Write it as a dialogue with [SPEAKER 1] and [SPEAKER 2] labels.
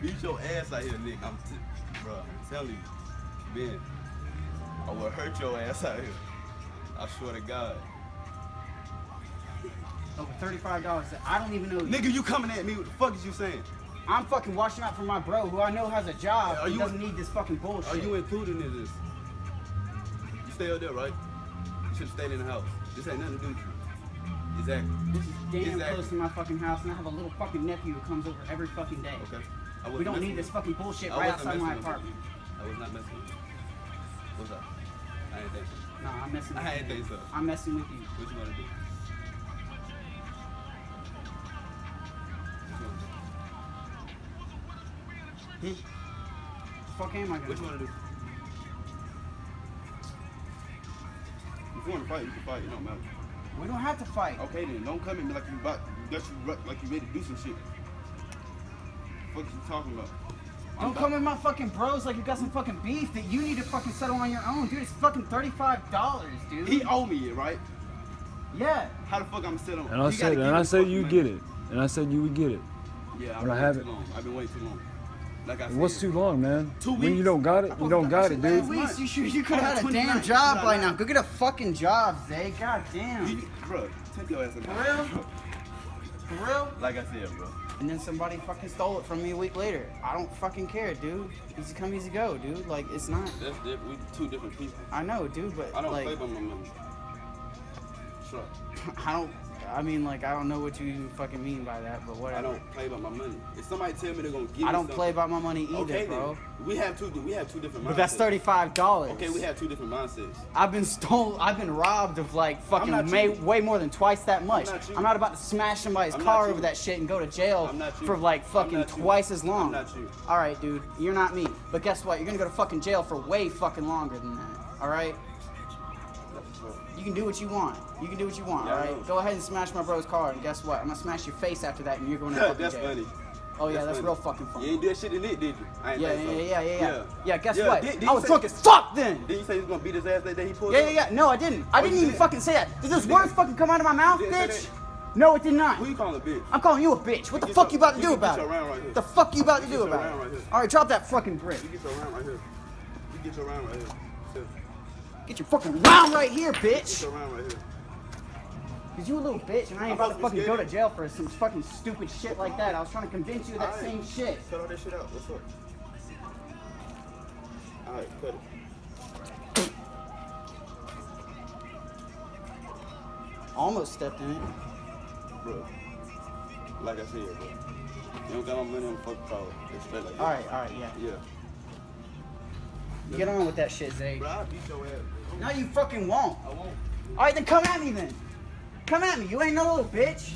[SPEAKER 1] beat your ass out here, Nick. I'm, bro. I'm telling you, man. I will hurt your ass out here. I swear to God.
[SPEAKER 2] Over thirty-five dollars. I don't even know. you.
[SPEAKER 1] Nigga, you coming at me? What the fuck is you saying?
[SPEAKER 2] I'm fucking watching out for my bro, who I know has a job.
[SPEAKER 1] Are you-
[SPEAKER 2] doesn't need this fucking bullshit.
[SPEAKER 1] Are you included in this? You stay out there, right? You should have stayed in the house. This ain't nothing to do with you. Exactly.
[SPEAKER 2] This is damn
[SPEAKER 1] Exactly.
[SPEAKER 2] close to my fucking house, and I have a little fucking nephew who comes over every fucking day.
[SPEAKER 1] Okay. I
[SPEAKER 2] We don't need this fucking bullshit.
[SPEAKER 1] I
[SPEAKER 2] right outside my
[SPEAKER 1] messing with you.
[SPEAKER 2] apartment.
[SPEAKER 1] I was not messing with you. What's up? I ain't think so.
[SPEAKER 2] Nah, I'm messing with
[SPEAKER 1] I
[SPEAKER 2] you.
[SPEAKER 1] ain't think so.
[SPEAKER 2] I'm messing with you.
[SPEAKER 1] What you wanna do? What you wanna do?
[SPEAKER 2] Hmm? Fuck am I gonna
[SPEAKER 1] What you wanna do? If you wanna fight, you can fight. It don't matter.
[SPEAKER 2] We don't have to fight.
[SPEAKER 1] Okay then, don't come at me like you about that you ru- like you ready to do some shit. What you talking about? I'm
[SPEAKER 2] Don't come at my fucking bros like you got some fucking beef that you need to fucking settle on your own, dude. It's fucking thirty-five dollars, dude.
[SPEAKER 1] He owe me it, right?
[SPEAKER 2] yeah.
[SPEAKER 1] How the fuck I'm sitting on?
[SPEAKER 3] And I
[SPEAKER 1] You
[SPEAKER 3] said, and I said you
[SPEAKER 1] money.
[SPEAKER 3] get it. And I said you would get it.
[SPEAKER 1] Yeah, I've
[SPEAKER 3] When I
[SPEAKER 1] been
[SPEAKER 3] have
[SPEAKER 1] waiting too long. I've been waiting too long. Like I said.
[SPEAKER 3] What's too long, man?
[SPEAKER 1] Two weeks.
[SPEAKER 3] When you don't got it, you don't got it, dude.
[SPEAKER 1] Two
[SPEAKER 2] Weeks, you should you could have had a damn job by now. Go get a fucking job, Zay. God damn.
[SPEAKER 1] You, bro, take your ass
[SPEAKER 2] For real? For real?
[SPEAKER 1] Like I said, bro.
[SPEAKER 2] And then somebody fucking stole it from me a week later. I don't fucking care, dude. Easy come, easy go, dude. Like it's not.
[SPEAKER 1] That's different. We two different people.
[SPEAKER 2] I know, dude, but
[SPEAKER 1] I don't
[SPEAKER 2] like
[SPEAKER 1] play by my money. Sure.
[SPEAKER 2] I don't. I mean, like I don't know what you fucking mean by that, but whatever.
[SPEAKER 1] I don't play by my money. If somebody tell me they're gonna give me
[SPEAKER 2] I don't play by my money either,
[SPEAKER 1] okay,
[SPEAKER 2] bro.
[SPEAKER 1] Then. We have two. We have two different.
[SPEAKER 2] But that's thirty-five dollars.
[SPEAKER 1] Okay, we have two different mindsets.
[SPEAKER 2] I've been stole. I've been robbed of like fucking may, way more than twice that much.
[SPEAKER 1] not you.
[SPEAKER 2] I'm not about to smash somebody's
[SPEAKER 1] I'm
[SPEAKER 2] car over that shit and go to jail
[SPEAKER 1] I'm not
[SPEAKER 2] for like fucking twice as long.
[SPEAKER 1] I'm not you.
[SPEAKER 2] All right, dude, you're not me. But guess what? You're gonna go to fucking jail for way fucking longer than that. All right. You can do what you want. You can do what you want.
[SPEAKER 1] Yeah,
[SPEAKER 2] all right. Go ahead and smash my bro's car, and guess what? I'm gonna smash your face after that, and you're going to fucking
[SPEAKER 1] that's
[SPEAKER 2] jail.
[SPEAKER 1] funny.
[SPEAKER 2] Oh yeah,
[SPEAKER 1] That's
[SPEAKER 2] that's, real fucking funny.
[SPEAKER 1] You ain't do that shit in it, did you? I ain't
[SPEAKER 2] Yeah, yeah,
[SPEAKER 1] so.
[SPEAKER 2] yeah, yeah, yeah. Yeah, guess
[SPEAKER 1] Yeah,
[SPEAKER 2] what?
[SPEAKER 1] did- did
[SPEAKER 2] I was drunk as fuck then.
[SPEAKER 1] Did you say he was gonna beat his ass that day he pulled
[SPEAKER 2] Yeah, yeah, yeah. No, I didn't. I
[SPEAKER 1] Oh,
[SPEAKER 2] didn't even
[SPEAKER 1] did?
[SPEAKER 2] fucking say that. Did those
[SPEAKER 1] You
[SPEAKER 2] words fucking come out of my mouth, bitch? No, it did not.
[SPEAKER 1] Who you calling a bitch?
[SPEAKER 2] I'm calling you a bitch. What the fuck
[SPEAKER 1] your-
[SPEAKER 2] you about to
[SPEAKER 1] you
[SPEAKER 2] do about it?
[SPEAKER 1] right.
[SPEAKER 2] The fuck you about to do about it? All right, drop that fucking brick.
[SPEAKER 1] You get your round right here. You get your round right here.
[SPEAKER 2] Get your fucking round right here,
[SPEAKER 1] Get
[SPEAKER 2] bitch.
[SPEAKER 1] right here.
[SPEAKER 2] Cause you a little bitch, and I ain't about to fucking go to jail for some fucking stupid shit like that. I was trying to convince you of that
[SPEAKER 1] Alright.
[SPEAKER 2] same shit.
[SPEAKER 1] Cut all that shit out. What's up? Alright, cut it.
[SPEAKER 2] Almost stepped in it.
[SPEAKER 1] Bro. Like I said, bro. You don't got no money on fucking collar. It's like.
[SPEAKER 2] All right, all right, yeah.
[SPEAKER 1] Yeah.
[SPEAKER 2] Get on with that shit, Zay.
[SPEAKER 1] Bro, I'll beat your ass.
[SPEAKER 2] No, you fucking won't.
[SPEAKER 1] I won't.
[SPEAKER 2] All right, then come at me then. Come at me. You ain't no little bitch.